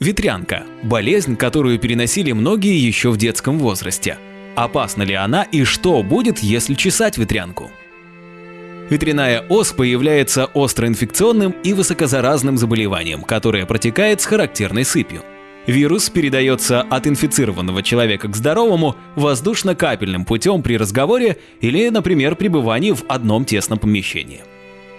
Ветрянка – болезнь, которую переносили многие еще в детском возрасте. Опасна ли она и что будет, если чесать ветрянку? Ветряная оспа является остроинфекционным и высокозаразным заболеванием, которое протекает с характерной сыпью. Вирус передается от инфицированного человека к здоровому воздушно-капельным путем при разговоре или, например, пребывании в одном тесном помещении.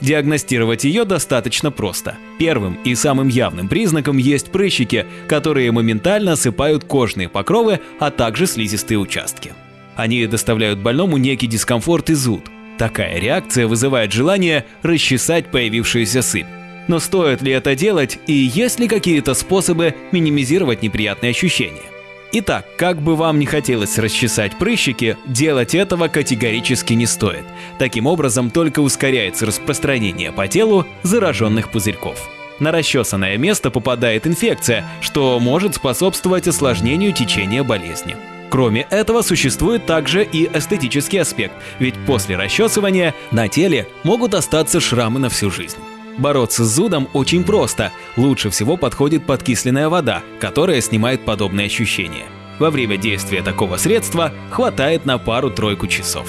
Диагностировать ее достаточно просто. Первым и самым явным признаком есть прыщики, которые моментально осыпают кожные покровы, а также слизистые участки. Они доставляют больному некий дискомфорт и зуд. Такая реакция вызывает желание расчесать появившуюся сыпь. Но стоит ли это делать и есть ли какие-то способы минимизировать неприятные ощущения? Итак, как бы вам не хотелось расчесать прыщики, делать этого категорически не стоит. Таким образом только ускоряется распространение по телу зараженных пузырьков. На расчесанное место попадает инфекция, что может способствовать осложнению течения болезни. Кроме этого, существует также и эстетический аспект, ведь после расчесывания на теле могут остаться шрамы на всю жизнь. Бороться с зудом очень просто. Лучше всего подходит подкисленная вода, которая снимает подобные ощущения. Во время действия такого средства хватает на пару-тройку часов.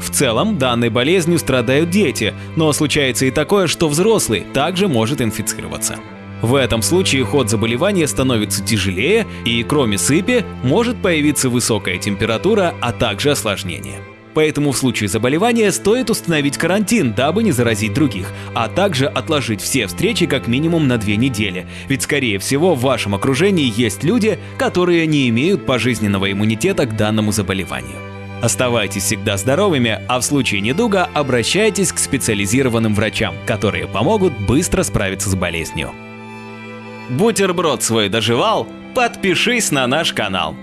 В целом, данной болезнью страдают дети, но случается и такое, что взрослый также может инфицироваться. В этом случае ход заболевания становится тяжелее и, кроме сыпи, может появиться высокая температура, а также осложнения. Поэтому в случае заболевания стоит установить карантин, дабы не заразить других, а также отложить все встречи как минимум на две недели. Ведь скорее всего в вашем окружении есть люди, которые не имеют пожизненного иммунитета к данному заболеванию. Оставайтесь всегда здоровыми, а в случае недуга обращайтесь к специализированным врачам, которые помогут быстро справиться с болезнью. Бутерброд свой доживал? Подпишись на наш канал.